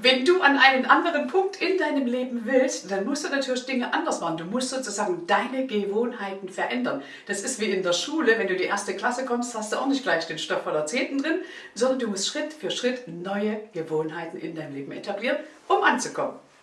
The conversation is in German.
Wenn du an einen anderen Punkt in deinem Leben willst, dann musst du natürlich Dinge anders machen. Du musst sozusagen deine Gewohnheiten verändern. Das ist wie in der Schule, wenn du die erste Klasse kommst, hast du auch nicht gleich den Stoff voller Zehnten drin, sondern du musst Schritt für Schritt neue Gewohnheiten in deinem Leben etablieren, um anzukommen.